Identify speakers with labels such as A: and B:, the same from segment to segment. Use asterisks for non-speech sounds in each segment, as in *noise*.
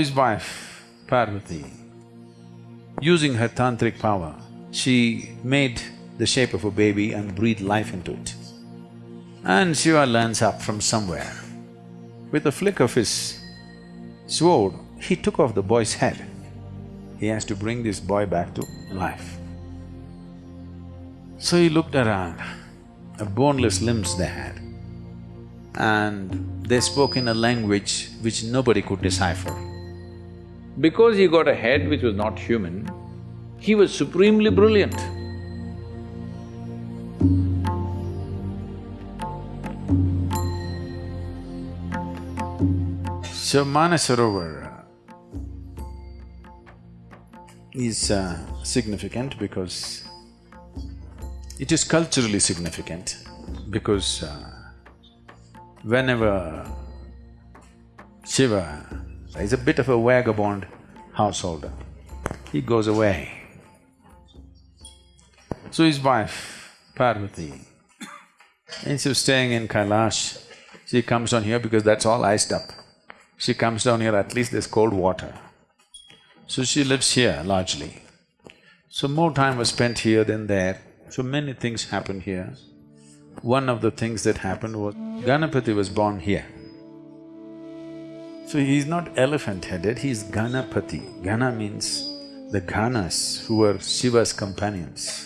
A: His wife, Parvati, using her tantric power, she made the shape of a baby and breathed life into it. And Shiva lands up from somewhere. With a flick of his sword, he took off the boy's head. He has to bring this boy back to life. So he looked around, a boneless limbs they had, and they spoke in a language which nobody could decipher. Because he got a head which was not human, he was supremely brilliant. So Manasarovar is uh, significant because it is culturally significant because uh, whenever Shiva is a bit of a vagabond householder, he goes away. So his wife, Parvati, instead of staying in Kailash, she comes down here because that's all iced up. She comes down here, at least there's cold water. So she lives here largely. So more time was spent here than there, so many things happened here. One of the things that happened was Ganapati was born here. So he's not elephant-headed, he's Ganapati. Gana means the Ganas who were Shiva's companions.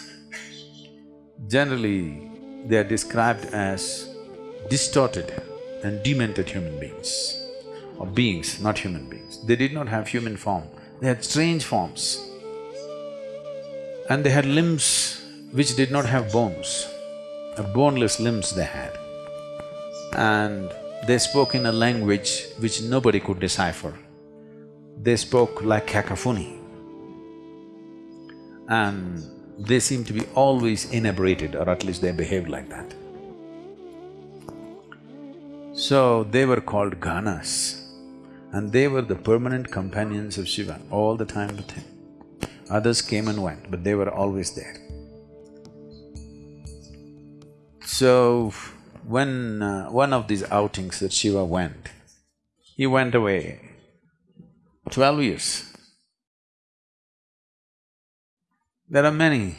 A: Generally, they are described as distorted and demented human beings, or beings, not human beings. They did not have human form, they had strange forms. And they had limbs which did not have bones, boneless limbs they had. And they spoke in a language which nobody could decipher. They spoke like cacophony. And they seemed to be always inebriated, or at least they behaved like that. So they were called Ganas, and they were the permanent companions of Shiva, all the time with him. Others came and went, but they were always there. So, when uh, one of these outings that Shiva went, he went away twelve years. There are many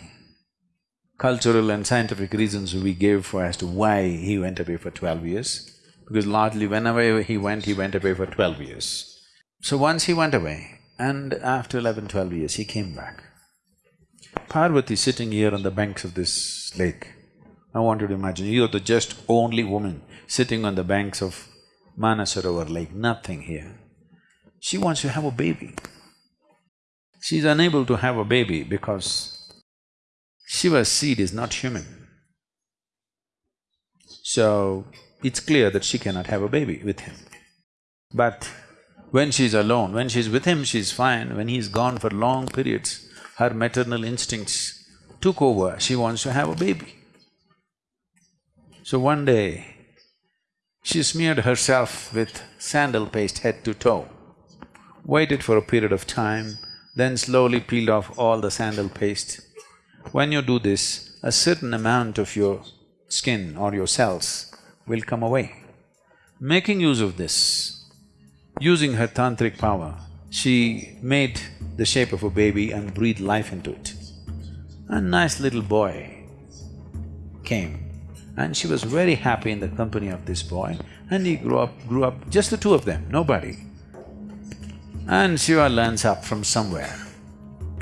A: cultural and scientific reasons we gave for as to why he went away for twelve years, because largely whenever he went, he went away for twelve years. So once he went away, and after eleven, twelve years, he came back. Parvati sitting here on the banks of this lake, I want you to imagine, you're the just only woman sitting on the banks of Manasarovar lake, nothing here. She wants to have a baby. She's unable to have a baby because Shiva's seed is not human. So, it's clear that she cannot have a baby with him. But when she's alone, when she's with him, she's fine. When he's gone for long periods, her maternal instincts took over, she wants to have a baby. So one day, she smeared herself with sandal paste head to toe, waited for a period of time, then slowly peeled off all the sandal paste. When you do this, a certain amount of your skin or your cells will come away. Making use of this, using her tantric power, she made the shape of a baby and breathed life into it. A nice little boy came and she was very happy in the company of this boy and he grew up… grew up… just the two of them, nobody. And Shiva learns up from somewhere,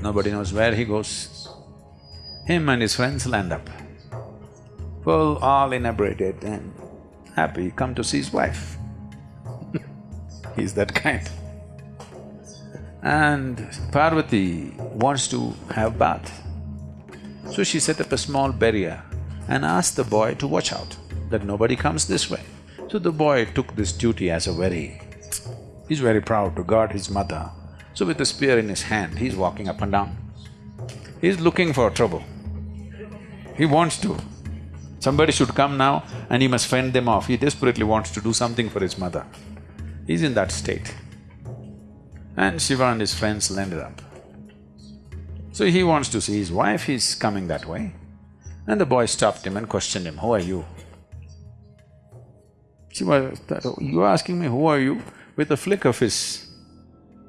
A: nobody knows where he goes. Him and his friends land up, full, all inebriated and happy, come to see his wife. *laughs* He's that kind. And Parvati wants to have bath. So she set up a small barrier and asked the boy to watch out, that nobody comes this way. So the boy took this duty as a very… he's very proud to guard his mother. So with a spear in his hand, he's walking up and down. He's looking for trouble. He wants to. Somebody should come now and he must fend them off. He desperately wants to do something for his mother. He's in that state. And Shiva and his friends landed up. So he wants to see his wife, he's coming that way. And the boy stopped him and questioned him, who are you? Shiva, you are asking me, who are you? With a flick of his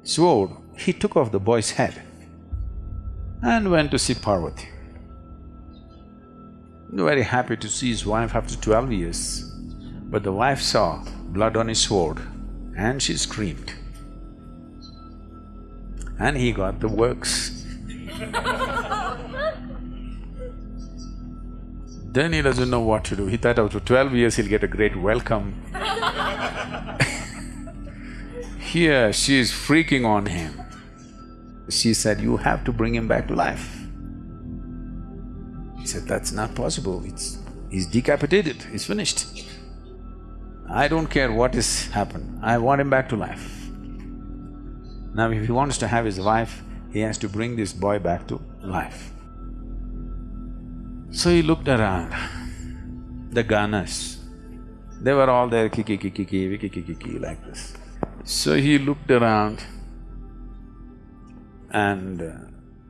A: sword, he took off the boy's head and went to see Parvati. Very happy to see his wife after twelve years. But the wife saw blood on his sword and she screamed. And he got the works. *laughs* then he doesn't know what to do. He thought after twelve years he'll get a great welcome. *laughs* Here she is freaking on him. She said, you have to bring him back to life. He said, that's not possible, it's… he's decapitated, he's finished. I don't care what has happened, I want him back to life. Now if he wants to have his wife, he has to bring this boy back to life. So he looked around, the Ganas, they were all there kiki kiki kiki kiki kiki like this. So he looked around and uh,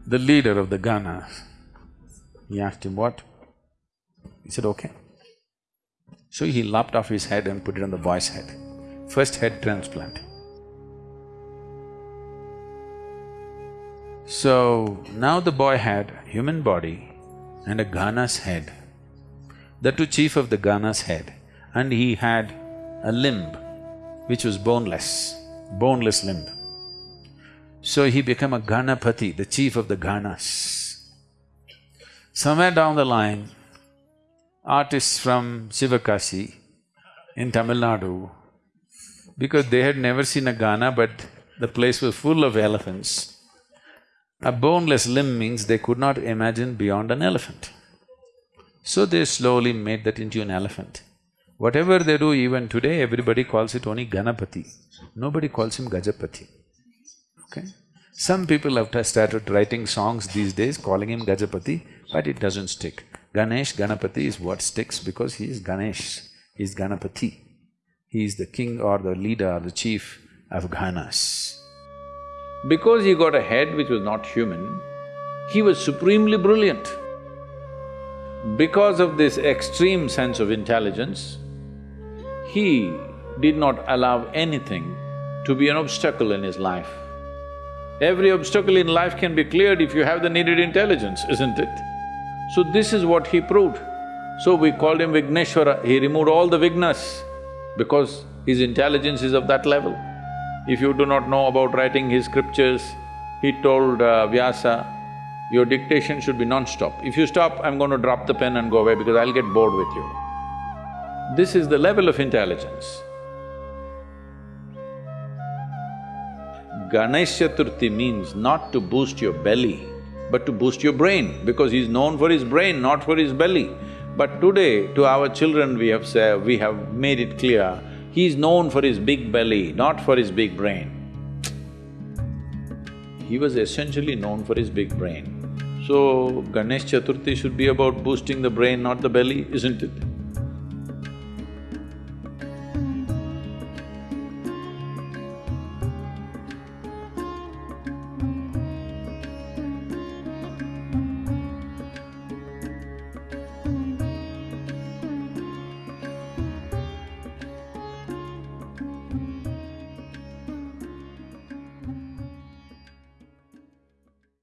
A: the leader of the Ganas, he asked him, what? He said, okay. So he lopped off his head and put it on the boy's head. First head transplant. So, now the boy had human body and a Gana's head. The two chief of the Gana's head and he had a limb which was boneless, boneless limb. So he became a Ganapati, the chief of the Ganas. Somewhere down the line, artists from Sivakasi in Tamil Nadu, because they had never seen a Gana but the place was full of elephants, a boneless limb means they could not imagine beyond an elephant. So they slowly made that into an elephant. Whatever they do even today, everybody calls it only Ganapati. Nobody calls him Gajapati, okay? Some people have started writing songs these days calling him Gajapati, but it doesn't stick. Ganesh, Ganapati is what sticks because he is Ganesh, he is Ganapati. He is the king or the leader or the chief of Ganas. Because he got a head which was not human, he was supremely brilliant. Because of this extreme sense of intelligence, he did not allow anything to be an obstacle in his life. Every obstacle in life can be cleared if you have the needed intelligence, isn't it? So this is what he proved. So we called him Vigneshwara, he removed all the vignas because his intelligence is of that level. If you do not know about writing his scriptures, he told uh, Vyasa, your dictation should be non-stop. If you stop, I'm going to drop the pen and go away because I'll get bored with you. This is the level of intelligence. Ganesh Chaturthi means not to boost your belly, but to boost your brain, because he's known for his brain, not for his belly. But today, to our children we have said, we have made it clear, he's known for his big belly, not for his big brain. He was essentially known for his big brain. So, Ganesh Chaturthi should be about boosting the brain, not the belly, isn't it?